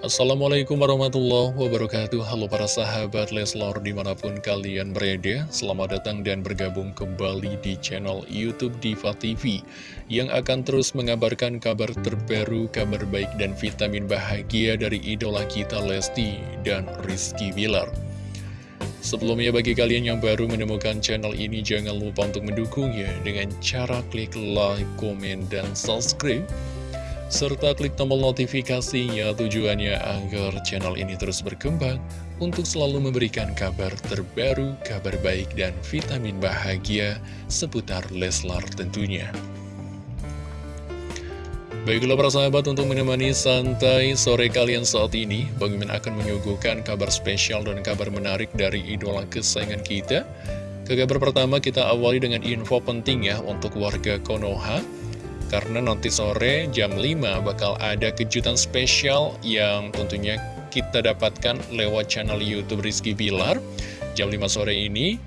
Assalamualaikum warahmatullahi wabarakatuh. Halo para sahabat Leslor di mana pun kalian berada Selamat datang dan bergabung kembali di channel Youtube Diva TV Yang akan terus mengabarkan kabar terbaru, kabar baik dan vitamin bahagia dari idola kita Lesti dan Rizky Wilar Sebelumnya bagi kalian yang baru menemukan channel ini jangan lupa untuk mendukungnya dengan cara klik like, komen, dan subscribe serta klik tombol notifikasinya. Tujuannya agar channel ini terus berkembang untuk selalu memberikan kabar terbaru, kabar baik, dan vitamin bahagia seputar Leslar tentunya. Baiklah para sahabat untuk menemani santai sore kalian saat ini Bang Mimin akan menyuguhkan kabar spesial dan kabar menarik dari idola kesayangan kita. Ke kabar pertama kita awali dengan info penting ya untuk warga Konoha karena nanti sore jam 5 bakal ada kejutan spesial yang tentunya kita dapatkan lewat channel Youtube Rizky Bilar. Jam 5 sore ini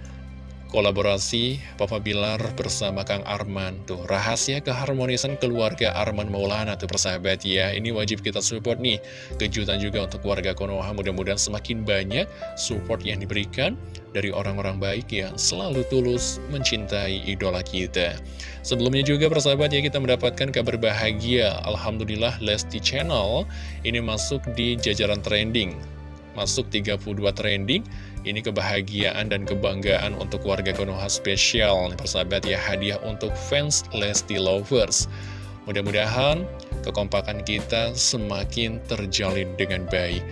kolaborasi Papa Bilar bersama Kang Arman. Tuh rahasia keharmonisan keluarga Arman Maulana tuh persahabat ya. Ini wajib kita support nih. Kejutan juga untuk warga Konoha. Mudah-mudahan semakin banyak support yang diberikan dari orang-orang baik yang selalu tulus mencintai idola kita. Sebelumnya juga persahabat ya kita mendapatkan kabar bahagia. Alhamdulillah Lesti Channel ini masuk di jajaran trending. Masuk 32 trending ini kebahagiaan dan kebanggaan untuk warga Konoha spesial Persahabat ya hadiah untuk fans Lesti Lovers. Mudah-mudahan kekompakan kita semakin terjalin dengan baik.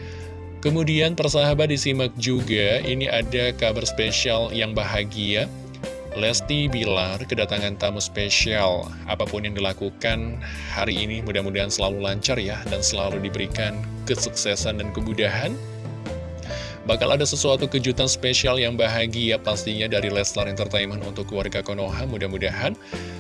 Kemudian persahabat disimak juga Ini ada kabar spesial yang bahagia. Lesti Bilar kedatangan tamu spesial. Apa pun yang dilakukan hari ini mudah-mudahan selalu lancar ya Dan selalu diberikan kesuksesan dan kemudahan Bakal ada sesuatu kejutan spesial yang bahagia pastinya dari Leslar Entertainment untuk keluarga Konoha. Mudah-mudahan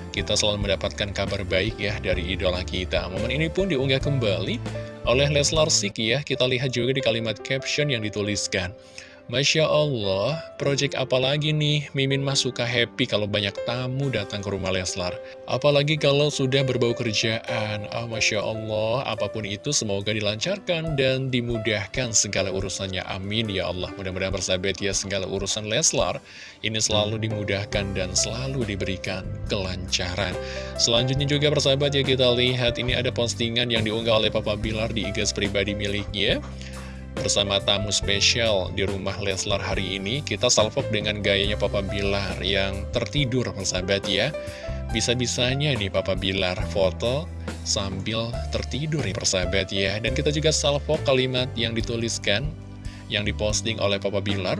kita selalu mendapatkan kabar baik ya dari idola kita. Momen ini pun diunggah kembali oleh Leslar Sik ya. Kita lihat juga di kalimat caption yang dituliskan. Masya Allah, project apa lagi nih? Mimin mah suka happy kalau banyak tamu datang ke rumah Leslar. Apalagi kalau sudah berbau kerjaan. Ah, Masya Allah, apa pun itu semoga dilancarkan dan dimudahkan segala urusannya. Amin ya Allah. Mudah-mudahan bersahabat ya segala urusan Leslar ini selalu dimudahkan dan selalu diberikan kelancaran. Selanjutnya juga bersahabat ya kita lihat ini ada postingan yang diunggah oleh Papa Bilar di IG pribadi miliknya bersama tamu spesial di rumah Leslar hari ini Kita salvok dengan gayanya Papa Bilar yang tertidur persahabat ya. Bisa-bisanya nih Papa Bilar foto sambil tertidur nih persahabat ya. Dan kita juga salvok kalimat yang dituliskan yang diposting oleh Papa Bilar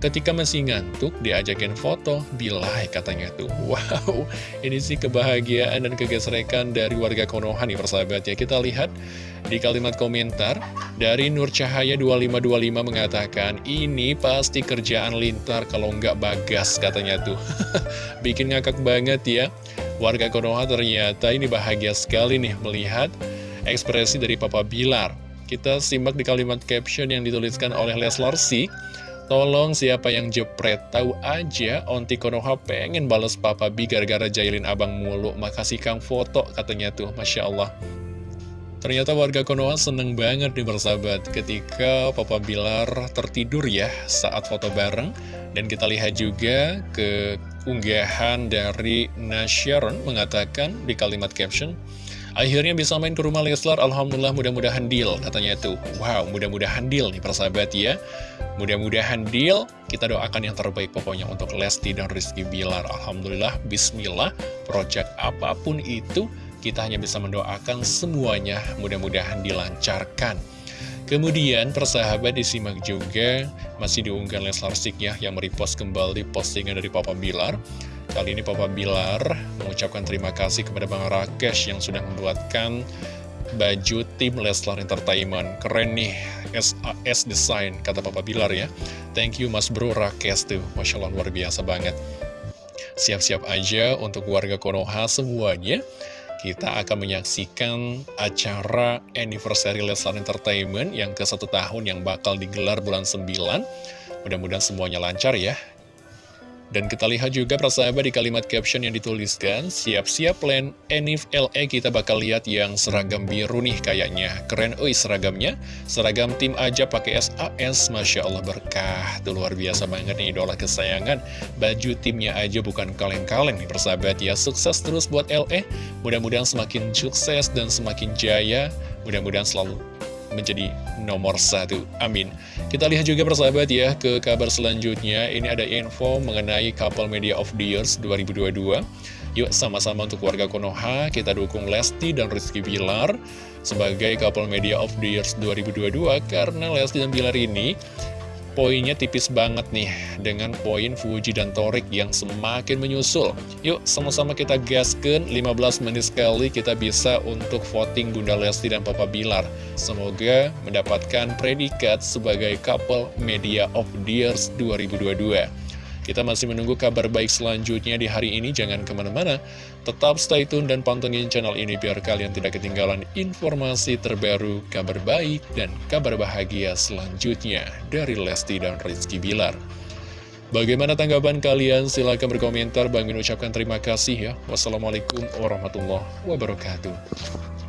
Ketika masih ngantuk, diajakin foto, bilai katanya tuh. Wow, ini sih kebahagiaan dan kegesrekan dari warga Konoha nih persahabat ya. Kita lihat di kalimat komentar dari Nur Cahaya 2525 mengatakan, ini pasti kerjaan lintar kalau nggak bagas katanya tuh. Bikin ngakak banget ya. Warga Konoha ternyata ini bahagia sekali nih melihat ekspresi dari Papa Bilar. Kita simak di kalimat caption yang dituliskan oleh Leslar Sik. Tolong siapa yang jepret Tahu aja Onti Konoha pengen bales Papa B gara-gara jailin abang mulu. Makasih Kang foto katanya tuh. Masya Allah. Ternyata warga Konoha seneng banget nih bersahabat. Ketika Papa Bilar tertidur ya saat foto bareng. Dan kita lihat juga ke unggahan dari Nasyaron mengatakan di kalimat caption, Akhirnya bisa main ke rumah Leslar, Alhamdulillah mudah-mudahan deal katanya tuh. Wow, mudah-mudahan deal nih persahabat ya. Mudah-mudahan deal, kita doakan yang terbaik pokoknya untuk Lesti dan Rizky Bilar. Alhamdulillah, Bismillah, project apa pun itu, kita hanya bisa mendoakan semuanya mudah-mudahan dilancarkan. Kemudian persahabat disimak juga masih diunggah Leslar Sik ya yang merepost kembali postingan dari Papa Bilar Kali ini Papa Bilar mengucapkan terima kasih kepada Bang Rakesh yang sudah membuatkan baju tim Leslar Entertainment. Keren nih, SAS Design, kata Papa Bilar ya. Thank you Mas Bro Rakesh tuh, Masya Allah luar biasa banget. Siap-siap aja untuk warga Konoha semuanya. Kita akan menyaksikan acara anniversary Leslar Entertainment yang ke satu tahun yang bakal digelar bulan 9. Mudah-mudahan semuanya lancar ya Dan kita lihat juga persahabat di kalimat caption yang dituliskan, siap-siap plan Enif LE kita bakal lihat yang seragam biru nih kayaknya. Keren oi seragamnya, seragam tim aja pakai SAS, Masya Allah berkah. Itu luar biasa banget nih idola kesayangan. Baju timnya aja bukan kaleng-kaleng nih persahabat ya. Sukses terus buat LE, mudah-mudahan semakin sukses dan semakin jaya. Mudah-mudahan selalu menjadi nomor satu. Amin. Kita lihat juga persahabat ya ke kabar selanjutnya. Ini ada info mengenai Couple Media of the Years 2022. Yuk sama-sama untuk warga Konoha kita dukung Lesti dan Rizky Bilar sebagai Couple Media of the Years 2022 karena Lesti dan Bilar ini poinnya tipis banget nih dengan poin Fuji dan Torik yang semakin menyusul. Yuk sama-sama kita gaskan 15 menit sekali kita bisa untuk voting Bunda Lesti dan Papa Bilar. Semoga mendapatkan predikat sebagai couple media of the years 2022. Kita masih menunggu kabar baik selanjutnya di hari ini, jangan ke mana-mana. Tetap stay tune dan pantengin channel ini biar kalian tidak ketinggalan informasi terbaru, kabar baik, dan kabar bahagia selanjutnya dari Lesti dan Rizky Bilar. Bagaimana tanggapan kalian? Silahkan berkomentar. Bang ucapkan terima kasih ya. Wassalamualaikum warahmatullahi wabarakatuh.